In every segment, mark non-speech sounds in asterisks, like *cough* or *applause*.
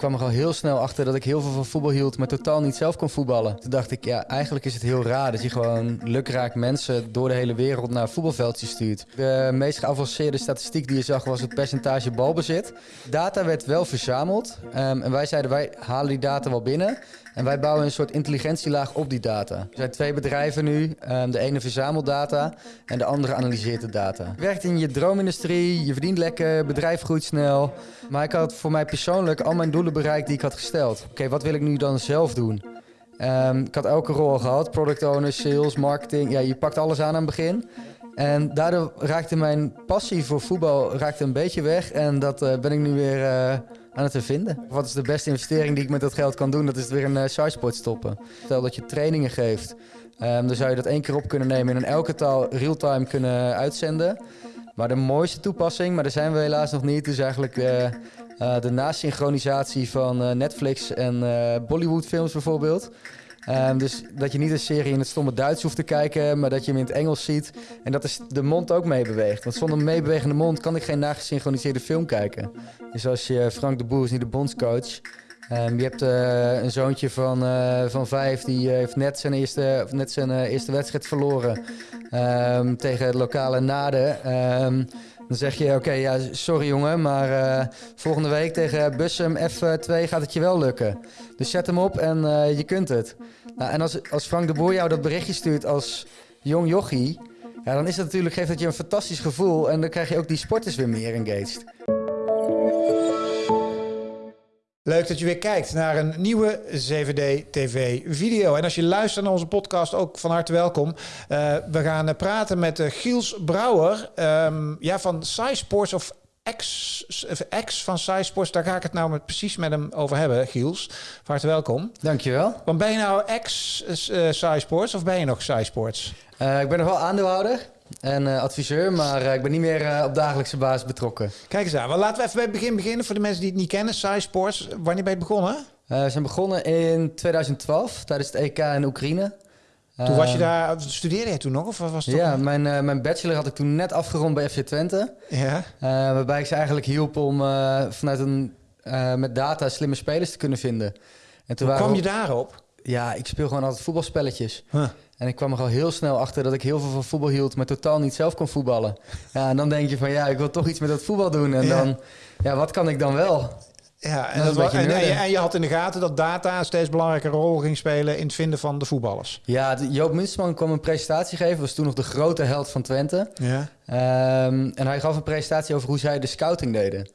kwam er al heel snel achter dat ik heel veel van voetbal hield, maar totaal niet zelf kon voetballen. Toen dacht ik, ja, eigenlijk is het heel raar dat je gewoon lukraak mensen door de hele wereld naar voetbalveldjes stuurt. De meest geavanceerde statistiek die je zag was het percentage balbezit. Data werd wel verzameld ehm, en wij zeiden, wij halen die data wel binnen. En wij bouwen een soort intelligentielaag op die data. Er zijn twee bedrijven nu. Ehm, de ene verzamelt data en de andere analyseert de data. Je werkt in je droomindustrie, je verdient lekker, bedrijf groeit snel. Maar ik had voor mij persoonlijk al mijn doelen bereikt die ik had gesteld. Oké, wat wil ik nu dan zelf doen? Ehm, ik had elke rol gehad. Product owner, sales, marketing. Ja, je pakt alles aan aan het begin. En daardoor raakte mijn passie voor voetbal raakte een beetje weg. En dat uh, ben ik nu weer... Uh, aan het vinden. Wat is de beste investering die ik met dat geld kan doen? Dat is weer een uh, stoppen. Stel dat je trainingen geeft, um, dan zou je dat één keer op kunnen nemen en in elke taal real-time kunnen uitzenden. Maar de mooiste toepassing, maar daar zijn we helaas nog niet, is eigenlijk uh, uh, de nasynchronisatie van Netflix en Bollywood films bijvoorbeeld. Um, dus dat je niet een serie in het stomme Duits hoeft te kijken, maar dat je hem in het Engels ziet. En dat is de mond ook meebeweegt. Want zonder meebewegende mond kan ik geen nagesynchroniseerde film kijken. Dus als je Frank de Boer is niet de bondscoach. Um, je hebt uh, een zoontje van, uh, van vijf, die heeft net zijn eerste, net zijn eerste wedstrijd verloren um, tegen het lokale Naden. Dan zeg je, oké, ja, sorry jongen, maar uh, volgende week tegen Bussum F2 gaat het je wel lukken. Dus zet hem op en uh, je kunt het. Nou, en als, als Frank de Boer jou dat berichtje stuurt als jong jochie... Ja, dan is dat natuurlijk, geeft dat je een fantastisch gevoel... en dan krijg je ook die sporters weer meer engaged. Leuk dat je weer kijkt naar een nieuwe CVD TV video. En als je luistert naar onze podcast, ook van harte welkom. Uh, we gaan praten met uh, Giels Brouwer um, ja, van Sports of ex, ex van Sports. Daar ga ik het nou met, precies met hem over hebben, Giels. Van harte welkom. Dankjewel. Want ben je nou ex uh, Sports of ben je nog Sports? ik ben nog wel aandeelhouder en uh, adviseur, maar uh, ik ben niet meer uh, op dagelijkse basis betrokken. Kijk eens aan. Well, laten we even bij het begin beginnen voor de mensen die het niet kennen. Sai Sports, wanneer ben je begonnen? we zijn begonnen in 2012 tijdens het EK in Oekraïne. Toen was je daar, studeerde je toen nog? Of was het ja, mijn, mijn bachelor had ik toen net afgerond bij FC Twente. Ja. waarbij ik ze eigenlijk hielp om vanuit een, met data slimme spelers te kunnen vinden. En toen Hoe kwam je daarop? Ja, ik speel gewoon altijd voetbalspelletjes. Huh. En ik kwam er al heel snel achter dat ik heel veel van voetbal hield, maar totaal niet zelf kon voetballen. Ja, en dan denk je van ja, ik wil toch iets met dat voetbal doen. En dan, ja, wat kan ik dan wel? Ja, en, dat en, en, je had in de gaten dat data een steeds belangrijke rol ging spelen in het vinden van de voetballers. Ja, Joop Munsterman kwam een presentatie geven, was toen nog de grote held van Twente. Ja. Um, en hij gaf een presentatie over hoe zij de scouting deden.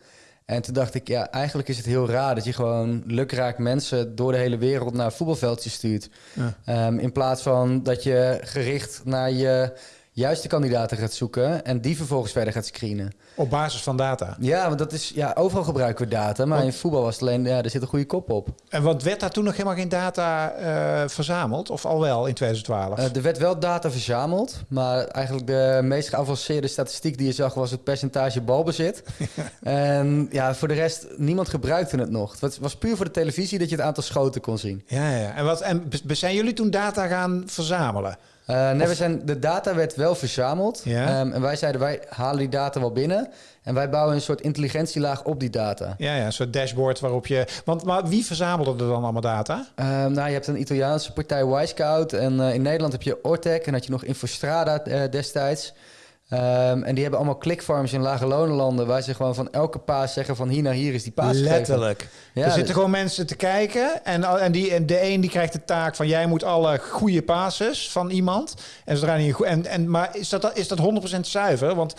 En toen dacht ik, ja, eigenlijk is het heel raar dat je gewoon lukraak mensen door de hele wereld naar voetbalveldjes stuurt. Ja. Um, in plaats van dat je gericht naar je juiste kandidaten gaat zoeken en die vervolgens verder gaat screenen. Op basis van data? Ja, want dat is, ja, overal gebruiken we data, maar in voetbal was het alleen, ja, er zit een goede kop op. En wat werd daar toen nog helemaal geen data uh, verzameld, of al wel in 2012? Uh, er werd wel data verzameld, maar eigenlijk de meest geavanceerde statistiek die je zag was het percentage balbezit. *laughs* en ja, voor de rest, niemand gebruikte het nog. Het was puur voor de televisie dat je het aantal schoten kon zien. Ja, ja. En, wat, en zijn jullie toen data gaan verzamelen? Uh, nee, we zijn, de data werd wel verzameld. Ja. Um, en wij zeiden, wij halen die data wel binnen. En wij bouwen een soort intelligentielaag op die data. Ja, ja een soort dashboard waarop je... Want maar wie verzamelde er dan allemaal data? Um, nou, je hebt een Italiaanse partij Wisecout. En uh, in Nederland heb je Ortec. En had je nog Infostrada uh, destijds. Um, en die hebben allemaal clickfarms in lage lonenlanden... waar ze gewoon van elke paas zeggen van hier naar hier is die paas Letterlijk. Ja, er zitten gewoon mensen te kijken... en, en, die, en de een die krijgt de taak van... jij moet alle goede passes van iemand. En zodra niet en, en, maar is dat, is dat 100% zuiver? Want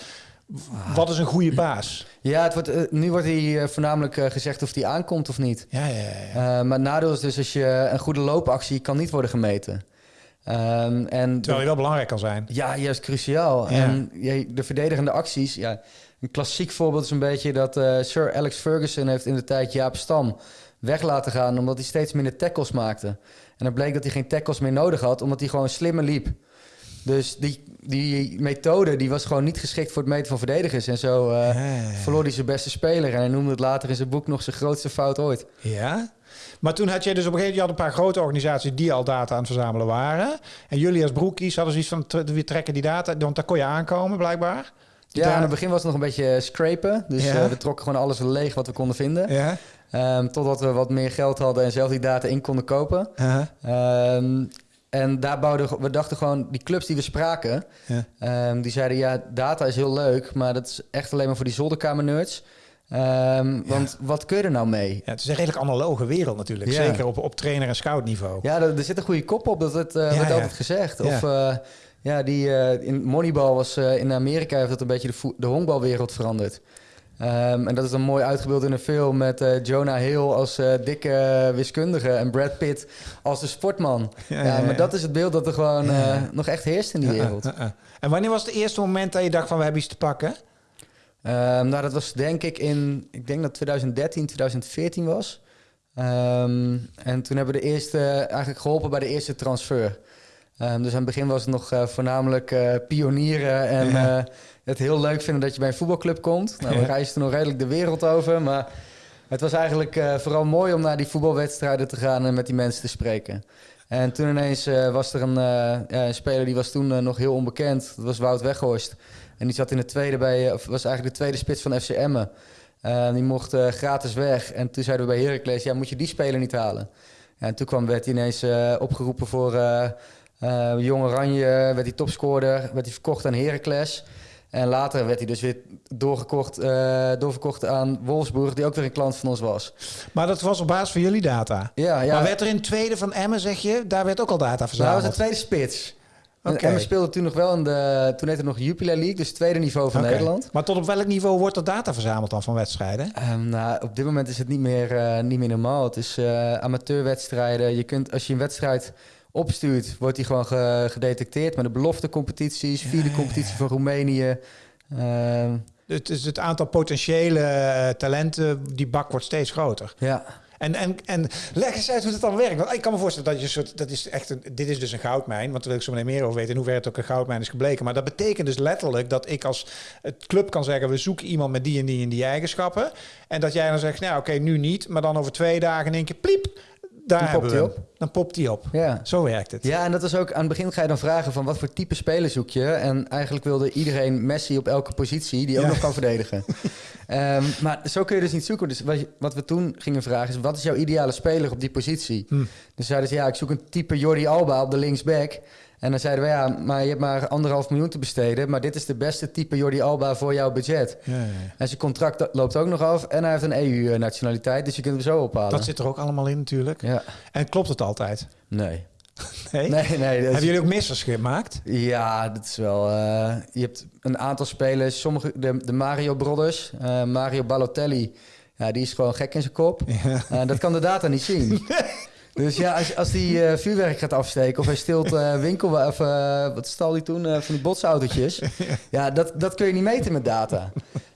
wat is een goede paas? Ja, het wordt, uh, nu wordt hier uh, voornamelijk uh, gezegd of die aankomt of niet. Ja, ja, ja. maar het nadeel is dus als je een goede loopactie kan niet worden gemeten. Um, en Terwijl je wel belangrijk kan zijn. Ja, juist cruciaal. En de verdedigende acties, ja, een klassiek voorbeeld is een beetje dat uh, Sir Alex Ferguson heeft in de tijd Jaap Stam weg laten gaan omdat hij steeds minder tackles maakte. En dan bleek dat hij geen tackles meer nodig had, omdat hij gewoon slimmer liep. Dus die, die methode die was gewoon niet geschikt voor het meten van verdedigers. En zo uh, verloor hij zijn beste speler. En hij noemde het later in zijn boek nog zijn grootste fout ooit. Ja? Maar toen had je dus op een gegeven moment... je had een paar grote organisaties die al data aan het verzamelen waren. En jullie als broekies hadden zoiets van... we trekken die data, want daar kon je aankomen blijkbaar. ja, in het begin was het nog een beetje scrapen. Dus uh, we trokken gewoon alles leeg wat we konden vinden. Ja. Ehm, totdat we wat meer geld hadden en zelf die data in konden kopen. Ehm, en daar bouwden we dachten gewoon, die clubs die we spraken, Ja. ehm, die zeiden ja, data is heel leuk, maar dat is echt alleen maar voor die zolderkamer-nerds. Ehm, Want wat kun je er nou mee? Ja, het is een redelijk analoge wereld natuurlijk. Ja. Zeker op, op trainer- en scoutniveau. Ja, er, er zit een goede kop op, dat het, eh, wordt altijd gezegd. Of eh, ja, die eh, in Moneyball was in Amerika heeft dat een beetje de, de honkbalwereld veranderd. Ehm, en dat is dan mooi uitgebeeld in een film met Jonah Hill als dikke wiskundige en Brad Pitt als de sportman. Ja, Ja, ja, ja. maar dat is het beeld dat er gewoon nog echt heerst in die wereld. Uh, uh, uh. En wanneer was het eerste moment dat je dacht van we hebben iets te pakken? Ehm, nou, dat was denk ik in, ik denk dat 2013, 2014 was. Ehm, en toen hebben we de eerste, eigenlijk geholpen bij de eerste transfer. Ehm, dus aan het begin was het nog eh, voornamelijk eh, pionieren en Ja. eh, het heel leuk vinden dat je bij een voetbalclub komt. Nou, we Ja. reisden nog redelijk de wereld over, maar het was eigenlijk vooral mooi om naar die voetbalwedstrijden te gaan en met die mensen te spreken. En toen ineens eh, was er een, eh, een speler die was toen eh, nog heel onbekend. Dat was Wout Weghorst. En die zat in de tweede bij, was eigenlijk de tweede spits van FC Emmen. Die mocht gratis weg. En toen zeiden we bij Heracles, ja, moet je die speler niet halen? Ja, en toen kwam, werd hij ineens opgeroepen voor Jong Oranje, werd hij topscorer, werd hij verkocht aan Heracles. En later werd hij dus weer doorgekocht, eh, doorverkocht aan Wolfsburg, die ook weer een klant van ons was. Maar dat was op basis van jullie data. Ja, ja. Maar werd er in tweede van Emmen, zeg je, daar werd ook al data Nou, dat verzameld? was de tweede spits. En Oké. Emmen speelde toen nog wel in de... Toen heette het nog Jupiler League, dus het tweede niveau van. Nederland. Maar tot op welk niveau wordt er data verzameld dan van wedstrijden? Ehm, nou, op dit moment is het niet meer, eh, niet meer normaal. Het is eh, amateurwedstrijden. Je kunt, als je een wedstrijd opstuurt, wordt die gewoon ge- gedetecteerd. Met de beloftecompetities, vierde competitie van Roemenië. Ehm, Het, is het aantal potentiële eh, talenten, die bak wordt steeds groter. ja. En, en, en leg eens uit hoe het dan werkt. Want ik kan me voorstellen dat je een soort, dat is echt een, dit is dus een goudmijn. Want daar wil ik zo meteen meer over weten in hoeverre het ook een goudmijn is gebleken. Maar dat betekent dus letterlijk dat ik als het club kan zeggen, we zoeken iemand met die en die en die eigenschappen. En dat jij dan zegt, nou oké, nu niet. Maar dan over twee dagen in één keer, pliep, daar Dan popt hij hem. Dan popt die op. Ja. Zo werkt het. ja, en dat is ook aan het begin ga je dan vragen van wat voor type speler zoek je. En eigenlijk wilde iedereen Messi op elke positie die ook Ja. nog kan verdedigen. *laughs* Ehm, maar zo kun je dus niet zoeken. Dus wat we toen gingen vragen is wat is jouw ideale speler op die positie? Hm. Dus zeiden ze ja, ik zoek een type Jordi Alba op de linksback. En dan zeiden we ja, maar je hebt maar anderhalf miljoen te besteden. Maar dit is de beste type Jordi Alba voor jouw budget. Ja, ja, ja. En zijn contract loopt ook nog af. En hij heeft een EU-nationaliteit, dus je kunt hem zo ophalen. Dat zit er ook allemaal in natuurlijk. Ja, En klopt het altijd? nee. *laughs* Nee? Nee, nee. is- Hebben jullie ook missers gemaakt? Ja, dat is wel. eh, je hebt een aantal spelers, sommige de, de Mario Brothers, eh, Mario Balotelli, ja, die is gewoon gek in zijn kop. Ja. Eh, dat kan de data niet zien. *laughs* Dus ja, als, als die eh, vuurwerk gaat afsteken of hij stilt eh, winkel of eh, wat stal hij toen van die botsautootjes, ja, dat, dat kun je niet meten met data.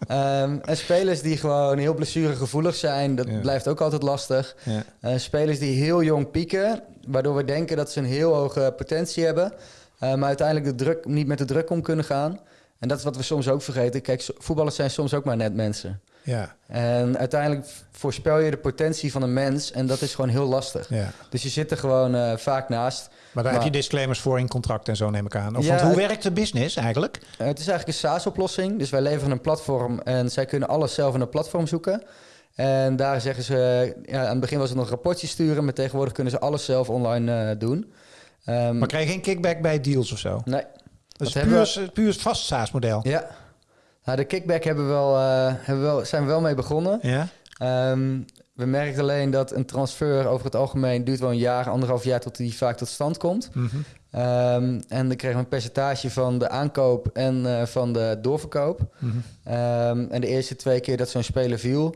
Ehm, en spelers die gewoon heel blessuregevoelig zijn, dat Ja. blijft ook altijd lastig. Ja. Spelers die heel jong pieken, waardoor we denken dat ze een heel hoge potentie hebben, maar uiteindelijk de druk, niet met de druk om kunnen gaan. En dat is wat we soms ook vergeten. Kijk, voetballers zijn soms ook maar net mensen. Ja, En uiteindelijk voorspel je de potentie van een mens en dat is gewoon heel lastig. ja. Dus je zit er gewoon eh, vaak naast. Maar daar Maar- heb je disclaimers voor in contract en zo neem ik aan. Of, Ja, want hoe werkt de business eigenlijk? Eh, het is eigenlijk een SaaS-oplossing. Dus wij leveren een platform en zij kunnen alles zelf in een platform zoeken. En daar zeggen ze, ja, aan het begin was het nog rapportjes sturen, maar tegenwoordig kunnen ze alles zelf online eh, doen. Ehm, Maar krijg je geen kickback bij deals of zo? nee, Dat puur, hebben puur vast SaaS-model. ja. Nou, de kickback hebben we wel, eh, hebben we wel, zijn we wel mee begonnen. Ja? Ehm, we merken alleen dat een transfer over het algemeen duurt wel een jaar, anderhalf jaar tot die vaak tot stand komt. Mhm. Ehm, en dan kregen we een percentage van de aankoop en eh, van de doorverkoop. Mhm. Ehm, en de eerste twee keer dat zo'n speler viel,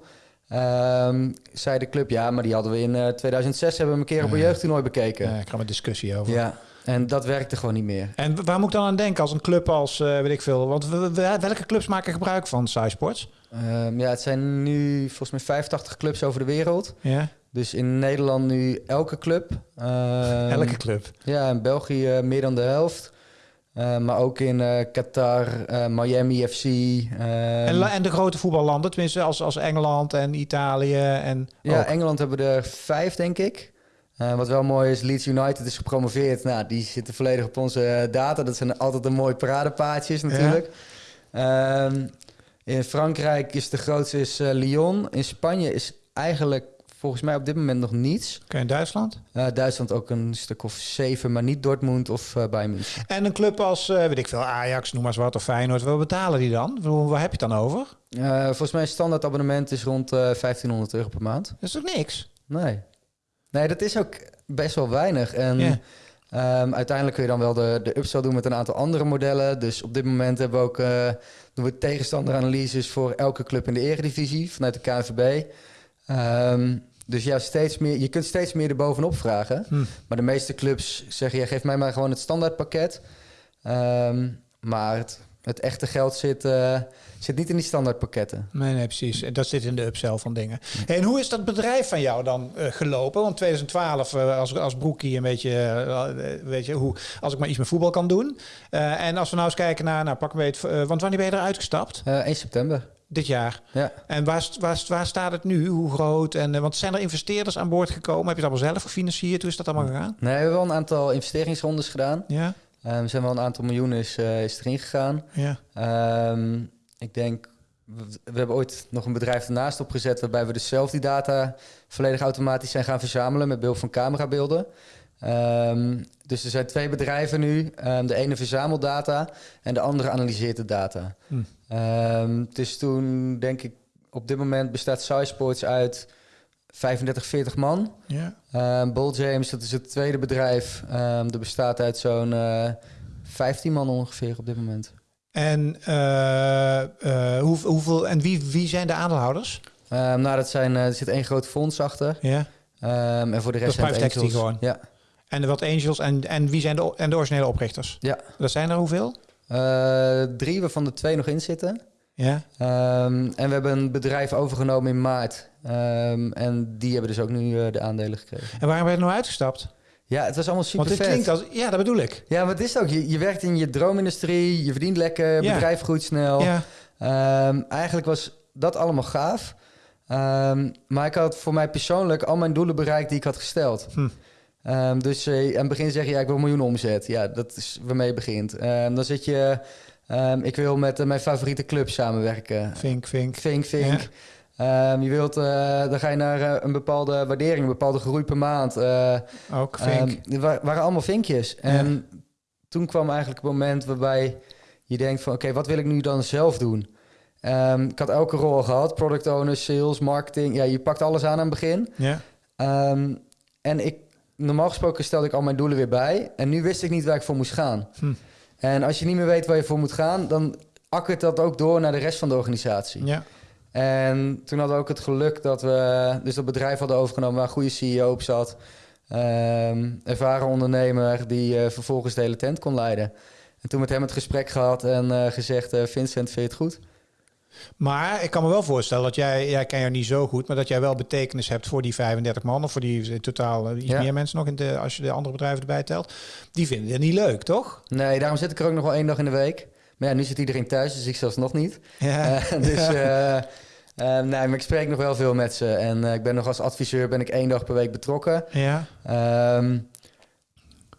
zei de club... ja, maar die hadden we in eh, 2006 hebben we een keer op een Ja. jeugdtoernooi bekeken. Ja, ik ga met discussie over. Ja, en dat werkte gewoon niet meer. En waar moet ik dan aan denken als een club als, eh, weet ik veel... Want we- we- welke clubs maken gebruik van SciSports? Ehm, ja, het zijn nu volgens mij 85 clubs over de wereld. Ja? Dus in Nederland nu elke club. Ehm, Elke club. Ja, in België meer dan de helft. Eh, maar ook in eh, Qatar, eh, Miami FC. ehm, en, en de grote voetballanden, tenminste als, als Engeland en Italië en... Ja, ook. Engeland hebben er vijf, denk ik. Eh, wat wel mooi is, Leeds United is gepromoveerd. Nou, die zitten volledig op onze eh, data. Dat zijn altijd een mooie paradepaadjes natuurlijk. Ehm, in Frankrijk is de grootste is, eh, Lyon. In Spanje is eigenlijk volgens mij op dit moment nog niets. Oké, in Duitsland? Uh, Duitsland ook een stuk of zeven, maar niet Dortmund of uh, Bayern München. En een club als, uh, weet ik veel, Ajax, noem maar eens wat, of Feyenoord. Wat betalen die dan? Waar heb je het dan over? volgens mij standaard abonnement is rond 1500 euro per maand. Dat is toch niks? Nee. Nee, dat is ook best wel weinig. En yeah. um, uiteindelijk kun je dan wel de, de upsell doen met een aantal andere modellen. Dus op dit moment hebben we ook doen we tegenstanderanalyses voor elke club in de eredivisie vanuit de KNVB. Um, dus ja, steeds meer, je kunt steeds meer erbovenop vragen. Hm. Maar de meeste clubs zeggen, ja, geef mij maar gewoon het standaardpakket. Um, maar het, het, echte geld zit, uh, zit niet in die standaardpakketten. Nee, nee, precies. Dat zit in de upsell van dingen. Hm. En hoe is dat bedrijf van jou dan uh, gelopen? Want 2012 uh, als, als broekie een beetje, weet je, hoe, als ik maar iets met voetbal kan doen. en als we nou eens kijken naar, nou pak weet, want wanneer ben je eruit gestapt? 1 september. Dit jaar. Ja. En waar, waar, waar staat het nu? Hoe groot? En, want zijn er investeerders aan boord gekomen? Heb je het allemaal zelf gefinancierd? Hoe is dat allemaal gegaan? Nee, we hebben wel een aantal investeringsrondes gedaan. Ja. Um, er zijn wel een aantal miljoenen is, uh, is erin gegaan. Ja. Um, ik denk, we, we, hebben ooit nog een bedrijf ernaast opgezet... waarbij we dus zelf die data volledig automatisch zijn gaan verzamelen... met behulp van camerabeelden. Um, dus er zijn twee bedrijven nu. De ene verzamelt data en de andere analyseert de data. Hm. Dus toen denk ik, op dit moment bestaat SciSports uit 35, 40 man. Ja. Um, Bull James, dat is het tweede bedrijf. Um, dat bestaat uit zo'n uh, 15 man ongeveer op dit moment. En, uh, uh, hoe, hoeveel, en wie, wie zijn de aandeelhouders? nou, dat zijn, er zit één groot fonds achter. Ja. en voor de rest dat zijn het gewoon? Ja. En de wat angels en, en wie zijn de, en de originele oprichters? Ja. Dat zijn er hoeveel? Drie, waarvan er twee nog in zitten. Ja. Um, en we hebben een bedrijf overgenomen in maart. Um, en die hebben dus ook nu uh, de aandelen gekregen. En waarom ben je nou uitgestapt? Ja, het was allemaal super Want het klinkt als... Ja, dat bedoel ik. Ja, maar het is ook... Je, je werkt in je droomindustrie, je verdient lekker, ja. bedrijf groeit snel. Ja. Um, eigenlijk was dat allemaal gaaf. maar ik had voor mij persoonlijk al mijn doelen bereikt die ik had gesteld. Hm. Um, dus uh, aan het begin zeg je, ja, ik wil een miljoen omzet. Ja, dat is waarmee je begint. Um, dan zit je, um, ik wil met uh, mijn favoriete club samenwerken. Vink, vink. Vink, vink. Ja. je wilt, uh, dan ga je naar een bepaalde waardering, een bepaalde groei per maand. Ook vink. Het waren allemaal vinkjes. En ja. toen kwam eigenlijk het moment waarbij je denkt van, oké, okay, wat wil ik nu dan zelf doen? ik had elke rol gehad, product owner, sales, marketing. Ja, je pakt alles aan aan het begin. Ja. en ik normaal gesproken stelde ik al mijn doelen weer bij. En nu wist ik niet waar ik voor moest gaan. Hm. En als je niet meer weet waar je voor moet gaan, dan akkert dat ook door naar de rest van de organisatie. Ja. En toen hadden we ook het geluk dat we dus dat bedrijf hadden overgenomen waar een goede CEO op zat. Um, ervaren ondernemer die uh, vervolgens de hele tent kon leiden. En toen met hem het gesprek gehad en uh, gezegd: uh, Vincent, vind je het goed? Maar ik kan me wel voorstellen dat jij, jij ken jou niet zo goed, maar dat jij wel betekenis hebt voor die 35 man of voor die in totaal iets ja. meer mensen nog in de, als je de andere bedrijven erbij telt. Die vinden het niet leuk, toch? Nee, daarom zit ik er ook nog wel één dag in de week. Maar ja, nu zit iedereen thuis, dus ik zelfs nog niet. Ja. Uh, *laughs* dus uh, uh, nee, maar ik spreek nog wel veel met ze. En ik ben nog als adviseur ben ik één dag per week betrokken. Ja. Um,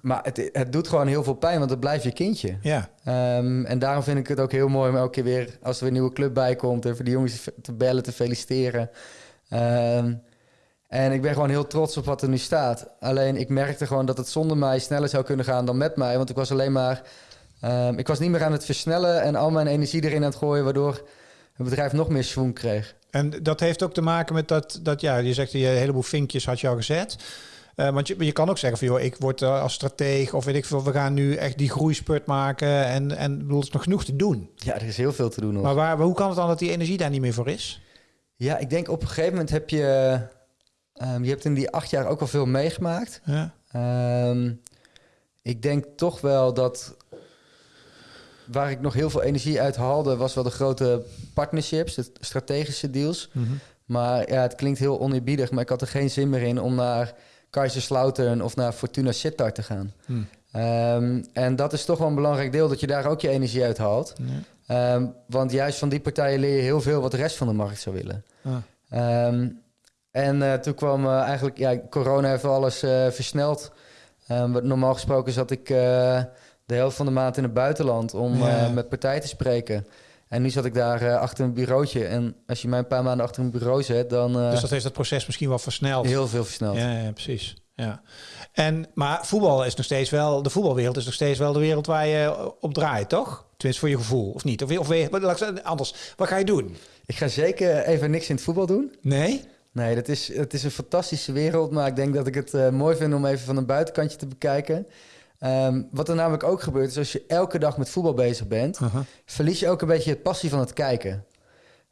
maar het, het doet gewoon heel veel pijn, want het blijft je kindje. Ja. Um, en daarom vind ik het ook heel mooi om elke keer weer, als er weer een nieuwe club bij komt, even die jongens te bellen, te feliciteren. Um, en ik ben gewoon heel trots op wat er nu staat. Alleen ik merkte gewoon dat het zonder mij sneller zou kunnen gaan dan met mij. Want ik was alleen maar. Um, ik was niet meer aan het versnellen en al mijn energie erin aan het gooien, waardoor het bedrijf nog meer schwung kreeg. En dat heeft ook te maken met dat, dat ja, je zegt je een heleboel vinkjes had je al gezet. Uh, want je, je kan ook zeggen van joh, ik word uh, als strateeg of weet ik veel, we gaan nu echt die groeispurt maken en, en bedoel, er is nog genoeg te doen. Ja, er is heel veel te doen nog. Maar waar, hoe kan het dan dat die energie daar niet meer voor is? Ja, ik denk op een gegeven moment heb je, um, je hebt in die acht jaar ook al veel meegemaakt. Ja. Um, ik denk toch wel dat waar ik nog heel veel energie uit haalde, was wel de grote partnerships, de strategische deals. Mm -hmm. Maar ja, het klinkt heel oneerbiedig, maar ik had er geen zin meer in om naar Kaiserslautern of naar Fortuna Sittard te gaan. Hmm. Um, en dat is toch wel een belangrijk deel, dat je daar ook je energie uit haalt. Ja. Um, want juist van die partijen leer je heel veel wat de rest van de markt zou willen. Ah. Um, en uh, toen kwam uh, eigenlijk, ja, corona heeft alles uh, versneld. normaal gesproken zat ik de helft van de maand in het buitenland om Ja. met partijen te spreken. En nu zat ik daar eh, achter een bureautje. En als je mij een paar maanden achter een bureau zet, dan uh, dus dat heeft het proces misschien wel versneld. heel veel versneld. Ja, ja, precies. Ja. En, maar voetbal is nog steeds wel, de voetbalwereld is nog steeds wel de wereld waar je op draait, toch? Tenminste voor je gevoel, of niet? Of, of anders, wat ga je doen? Ik ga zeker even niks in het voetbal doen. Nee? Nee, dat is, het is een fantastische wereld. Maar ik denk dat ik het eh, mooi vind om even van een buitenkantje te bekijken. Ehm, wat er namelijk ook gebeurt, is als je elke dag met voetbal bezig bent, verlies je ook een beetje het passie van het kijken.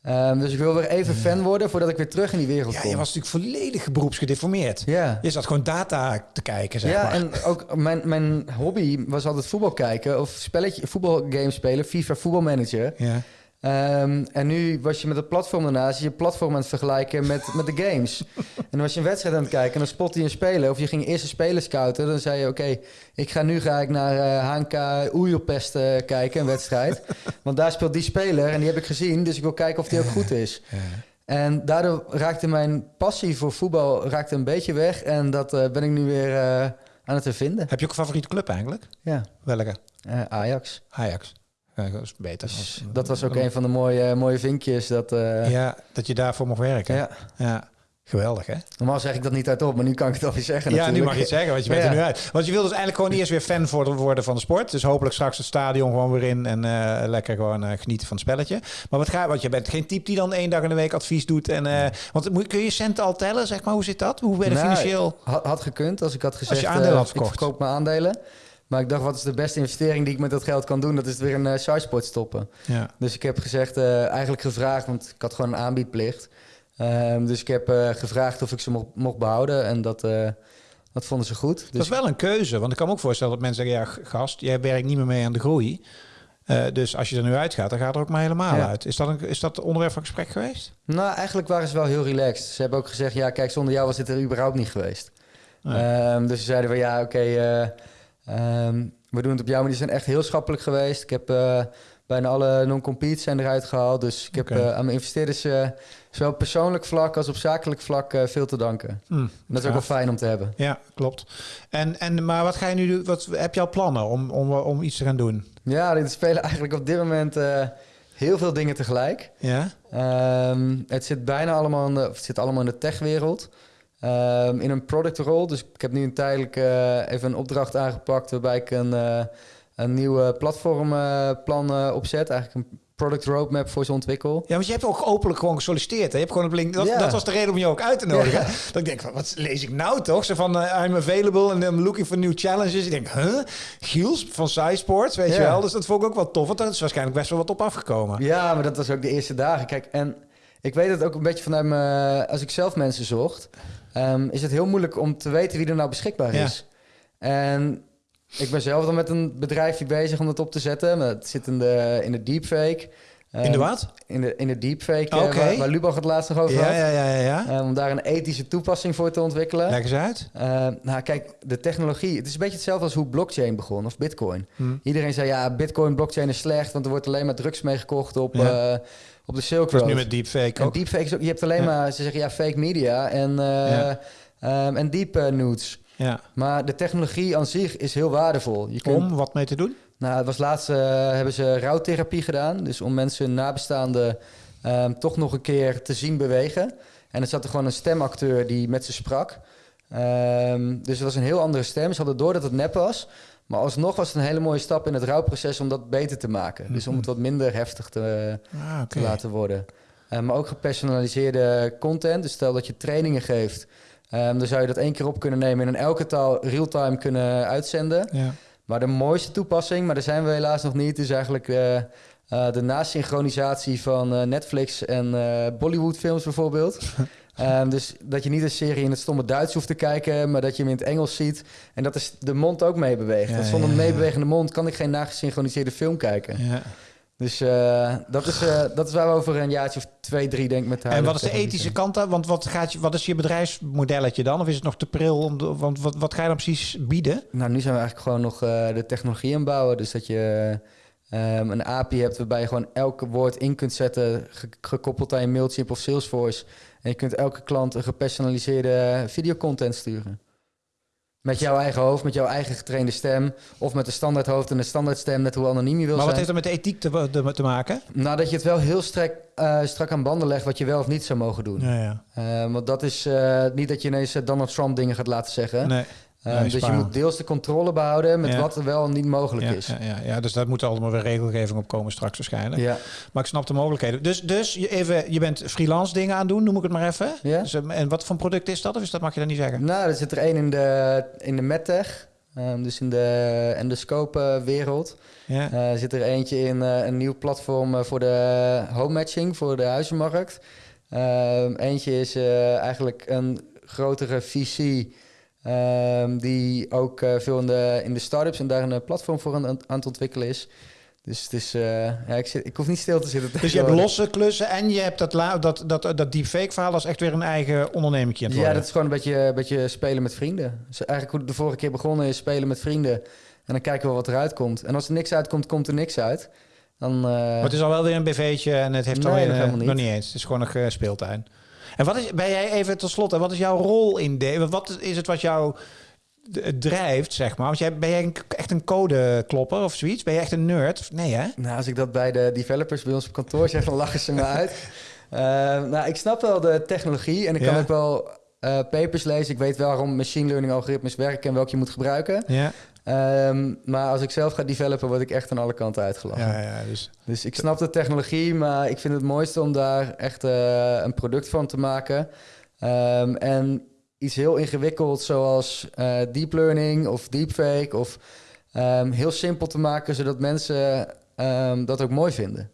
Ehm, dus ik wil weer even fan worden voordat ik weer terug in die wereld Ja, kom. je was natuurlijk volledig beroepsgedeformeerd. Ja. Je zat gewoon data te kijken, zeg ja, maar. en ook mijn, mijn hobby was altijd voetbal kijken of spelletje, voetbalgames spelen, FIFA voetbalmanager. Ja. Ehm, en nu was je met het platform daarnaast je platform aan het vergelijken met, met de games. *laughs* en dan was je een wedstrijd aan het kijken en dan spotte je een speler. Of je ging eerst een speler scouten. Dan zei je, oké, ik ga nu ga ik naar eh HNK Oejelpest eh, kijken, een wedstrijd. *laughs* Want daar speelt die speler en die heb ik gezien. Dus ik wil kijken of die ook goed is. En daardoor raakte mijn passie voor voetbal raakte een beetje weg. En dat eh, ben ik nu weer eh, aan het hervinden. Heb je ook een favoriete club eigenlijk? Ja, Welke? eh, Ajax. Ajax. Ja, dat is beter. Dus als- dat was ook een van de mooie, mooie vinkjes. Dat, eh, Ja, dat je daarvoor mocht werken. ja. Ja. Geweldig, hè? Normaal zeg ik dat niet hardop, maar nu kan ik het alweer zeggen. Ja, nu mag je het zeggen, want je bent Ja. er nu uit. Want je wil dus eigenlijk gewoon eerst weer fan worden van de sport. Dus hopelijk straks het stadion gewoon weer in en eh, lekker gewoon eh, genieten van het spelletje. Maar wat ga, want je bent geen type die dan één dag in de week advies doet. En, eh, want kun je centen al tellen, zeg maar? Hoe zit dat? Hoe ben je Nou, financieel? Had, had gekund als ik had gezegd... je aandelen eh, had verkocht. Ik verkoop mijn aandelen. Maar ik dacht, wat is de beste investering die ik met dat geld kan doen? Dat is weer een uh, sidesport stoppen. Ja. Dus ik heb gezegd, eh, eigenlijk gevraagd, want ik had gewoon een aanbiedplicht. Ehm, dus ik heb eh, gevraagd of ik ze mocht, mocht behouden. En dat, dat vonden ze goed. Dat Dus is wel een keuze, want ik kan me ook voorstellen dat mensen zeggen... ja, gast, jij werkt niet meer mee aan de groei. Dus als je er nu uitgaat, dan gaat er ook maar helemaal Ja. uit. Is dat, een, is dat onderwerp van gesprek geweest? Nou, eigenlijk waren ze wel heel relaxed. Ze hebben ook gezegd, ja, kijk, zonder jou was dit er überhaupt niet geweest. Nee. Ehm, dus ze zeiden van, ja, oké, ehm, we doen het op jouw manier. Die zijn echt heel schappelijk geweest. Ik heb eh, bijna alle non-competes zijn eruit gehaald. Dus ik heb eh, aan mijn investeerders, eh, zowel op persoonlijk vlak als op zakelijk vlak, veel te danken. Hm, En dat is ook wel fijn om te hebben. Ja, klopt. En, en, maar wat ga je nu doen? Wat, heb je al plannen om, om, om iets te gaan doen? Ja, er spelen eigenlijk op dit moment heel veel dingen tegelijk. Ja? Ehm, het zit bijna allemaal in de, of het zit allemaal in de techwereld. Ehm, in een product role. Dus ik heb nu een tijdelijk eh, even een opdracht aangepakt waarbij ik een, eh, een nieuwe platformplan eh, opzet. Eigenlijk een product roadmap voor ze ontwikkel. Ja, want je hebt ook openlijk gewoon gesolliciteerd. Hè? Je hebt gewoon op LinkedIn. Dat, dat was de reden om je ook uit te nodigen. Ja. Dat ik denk, van, wat lees ik nou toch? Zo van, I'm available and I'm looking for new challenges. Ik denk, huh? Giels van SciSports, weet je wel? Dus dat vond ik ook wel tof. Want daar is waarschijnlijk best wel wat op afgekomen. Ja, maar dat was ook de eerste dagen. Kijk, en ik weet het ook een beetje vanuit mijn... Als ik zelf mensen zocht, ehm, is het heel moeilijk om te weten wie er nou beschikbaar Ja. is. En ik ben zelf dan met een bedrijfje bezig om dat op te zetten. Het zit in de, in de deepfake. In de Ehm, wat? In de, in de deepfake, eh, waar, waar Lubach het laatst nog over Ja, had. ja, ja, ja. ja. Ehm, om daar een ethische toepassing voor te ontwikkelen. Leg eens uit. Nou, kijk, de technologie... Het is een beetje hetzelfde als hoe blockchain begon, of bitcoin. Hm. Iedereen zei, ja, bitcoin, blockchain is slecht... want er wordt alleen maar drugs mee gekocht op, Ja. eh, op de Silk Dus Road. nu met deepfake En ook. deepfake is ook... Je hebt alleen Ja. maar... Ze zeggen, ja, fake media en, Ja. ehm, en deep eh, nudes. Ja. Maar de technologie aan zich is heel waardevol. Je kunt, Om wat mee te doen? nou, het was laatst eh, hebben ze rouwtherapie gedaan. Dus om mensen nabestaanden ehm, toch nog een keer te zien bewegen. En er zat er gewoon een stemacteur die met ze sprak. Ehm, dus het was een heel andere stem. Ze hadden door dat het nep was. Maar alsnog was het een hele mooie stap in het rouwproces om dat beter te maken. Dus om het wat minder heftig te, Ah, te laten worden. Eh, maar ook gepersonaliseerde content. Dus stel dat je trainingen geeft. ehm, dan zou je dat één keer op kunnen nemen en in elke taal real-time kunnen uitzenden. Ja. Maar de mooiste toepassing, maar daar zijn we helaas nog niet, is eigenlijk eh, eh, de nasynchronisatie van Netflix en eh Bollywood-films bijvoorbeeld. *laughs* Ehm, dus dat je niet een serie in het stomme Duits hoeft te kijken, maar dat je hem in het Engels ziet. En dat is de mond ook meebeweegt. Ja, Want zonder een meebewegende mond kan ik geen nagesynchroniseerde film kijken. Ja. Dus eh, dat, is, eh, dat is waar we over een jaartje of twee, drie denk met de En wat is de ethische kant dan? Want wat, gaat je, wat is je bedrijfsmodelletje dan? Of is het nog te pril? Om de, want wat, wat ga je dan precies bieden? Nou, nu zijn we eigenlijk gewoon nog eh, de technologie aan het bouwen. Dus dat je ehm, een API hebt waarbij je gewoon elke woord in kunt zetten, ge- gekoppeld aan je Mailchimp of Salesforce. En je kunt elke klant een gepersonaliseerde videocontent sturen. Met jouw eigen hoofd, met jouw eigen getrainde stem. Of met een standaard hoofd en een standaard stem, net hoe anoniem je wil Maar wat zijn. heeft dat met de ethiek te, te, te maken? Nou, dat je het wel heel strak, eh, strak aan banden legt wat je wel of niet zou mogen doen. Ja, ja. Eh, want dat is eh, niet dat je ineens Donald Trump dingen gaat laten zeggen. Nee. Eh, Nee, dus je moet deels de controle behouden met Ja. wat er wel en niet mogelijk Ja, is. ja, ja, ja, dus daar moet allemaal weer regelgeving op komen straks waarschijnlijk. Ja. Maar ik snap de mogelijkheden. Dus, dus je, even, je bent freelance dingen aan doen, noem ik het maar even. Ja. Dus, eh, en wat voor product is dat? Of is dat mag je dan niet zeggen? Nou, er zit er één in de, in de medtech. ehm, dus in de endoscope-wereld. Ja. Er zit er eentje in eh, een nieuw platform eh, voor de home matching, voor de huizenmarkt. Ehm, eentje is eh, eigenlijk een grotere VC. Ehm, die ook eh, veel in de, in de start-ups en daar een eh, platform voor aan, aan het ontwikkelen is. Dus het is, eh, ja, ik, zit, ik hoef niet stil te zitten. Dus je hebt losse klussen en je hebt dat, la- dat, dat, dat deepfake verhaal als echt weer een eigen onderneming Ja, dat is gewoon een beetje, een beetje spelen met vrienden. Dus eigenlijk hoe de vorige keer begonnen is, spelen met vrienden. En dan kijken we wat eruit komt. En als er niks uitkomt, komt er niks uit. Dan, Maar het is al wel weer een BV'tje en het heeft Nee, alweer nog helemaal niet. nog niet eens. Het is gewoon nog speeltuin. En wat is, ben jij even tot slot, wat is jouw rol in de? Wat is het wat jou drijft, zeg maar? Want jij, ben jij een- echt een codeklopper of zoiets? Ben je echt een nerd? Nee, hè? Nou, als ik dat bij de developers bij ons op kantoor zeg, dan lachen ze me uit. *laughs* Eh, nou, ik snap wel de technologie en ik kan ook wel eh, papers lezen. Ik weet wel waarom machine learning algoritmes werken en welke je moet gebruiken. Ja. Ehm, maar als ik zelf ga developen, word ik echt aan alle kanten uitgelachen. Ja, ja, dus. Dus ik snap de technologie, maar ik vind het mooiste om daar echt eh, een product van te maken. Ehm, en iets heel ingewikkelds zoals eh, deep learning of deepfake of ehm, heel simpel te maken zodat mensen dat ook mooi vinden.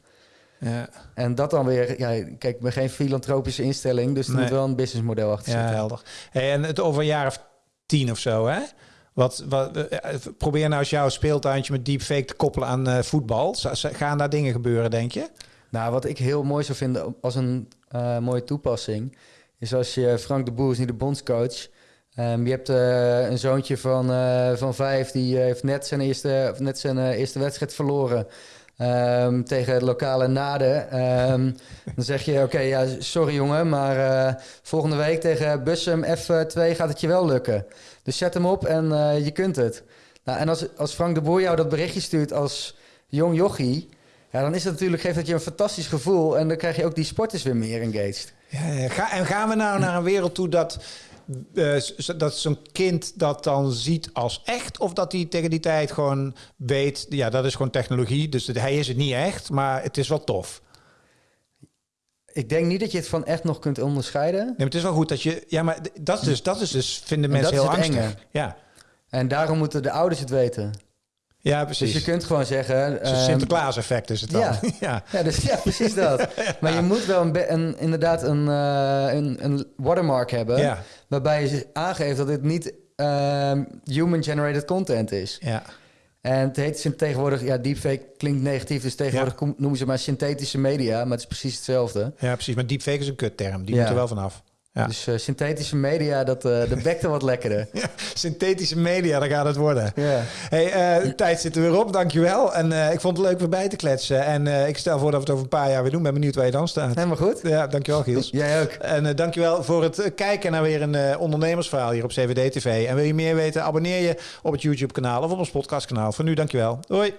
Ja, En dat dan weer, ja, kijk, ik ben geen filantropische instelling, dus er Nee. moet wel een businessmodel achter ja zitten. helder. Hey, en het over een jaar of tien of zo, hè? Wat, wat, eh, probeer nou eens jouw speeltuintje met deepfake te koppelen aan eh, voetbal. Gaan daar dingen gebeuren, denk je? Nou, wat ik heel mooi zou vinden als een eh, mooie toepassing, is als je Frank de Boer is niet de bondscoach. Ehm, je hebt eh, een zoontje van, eh, van vijf, die eh, heeft net zijn eerste, net zijn eh, eerste wedstrijd verloren. Ehm, tegen het lokale Naden. Ehm, dan zeg je, oké, ja, sorry jongen, maar eh, volgende week tegen Bussum F2 gaat het je wel lukken. Dus zet hem op en eh, je kunt het. Nou, en als, als Frank de Boer jou dat berichtje stuurt als jong jochie... Ja, dan is het natuurlijk, geeft dat je een fantastisch gevoel. En dan krijg je ook die sporters weer meer engaged. Ja, en gaan we nou naar een wereld toe dat, dat zo'n kind dat dan ziet als echt? Of dat hij tegen die tijd gewoon weet, ja, dat is gewoon technologie. Dus hij is het niet echt, maar het is wel tof. Ik denk niet dat je het van echt nog kunt onderscheiden. Nee, maar het is wel goed dat je... Ja, maar dat is dus, dat is dus vinden En mensen heel angstig. enge. Ja. En daarom moeten de ouders het weten. Ja, Dus precies. je kunt gewoon zeggen... Een ehm, Sinterklaas-effect is het dan. ja. *laughs* ja. Ja, dus, ja, precies dat. *laughs* Maar je moet wel een, een, inderdaad een, eh, een, een watermark hebben... Waarbij je aangeeft dat dit niet ehm, human-generated content is. ja. En het heet tegenwoordig... Ja, deepfake klinkt negatief, dus tegenwoordig noemen ze maar synthetische media... maar het is precies hetzelfde. Ja, precies. Maar deepfake is een kutterm. Die moet er wel vanaf. Ja. Dus eh, synthetische media, dat, eh dat wekt er wat lekkerder. *laughs* Ja, synthetische media, daar gaat het worden. Ja. Hey, eh, tijd zit er weer op, dankjewel. En ik vond het leuk weer bij te kletsen. En ik stel voor dat we het over een paar jaar weer doen. Ben benieuwd waar je dan staat. Helemaal goed. Ja, dankjewel Giels. *laughs* Jij ook. En dankjewel voor het kijken naar weer een ondernemersverhaal hier op CVD TV. En wil je meer weten, abonneer je op het YouTube kanaal of op ons podcastkanaal. Voor nu, dankjewel. Hoi.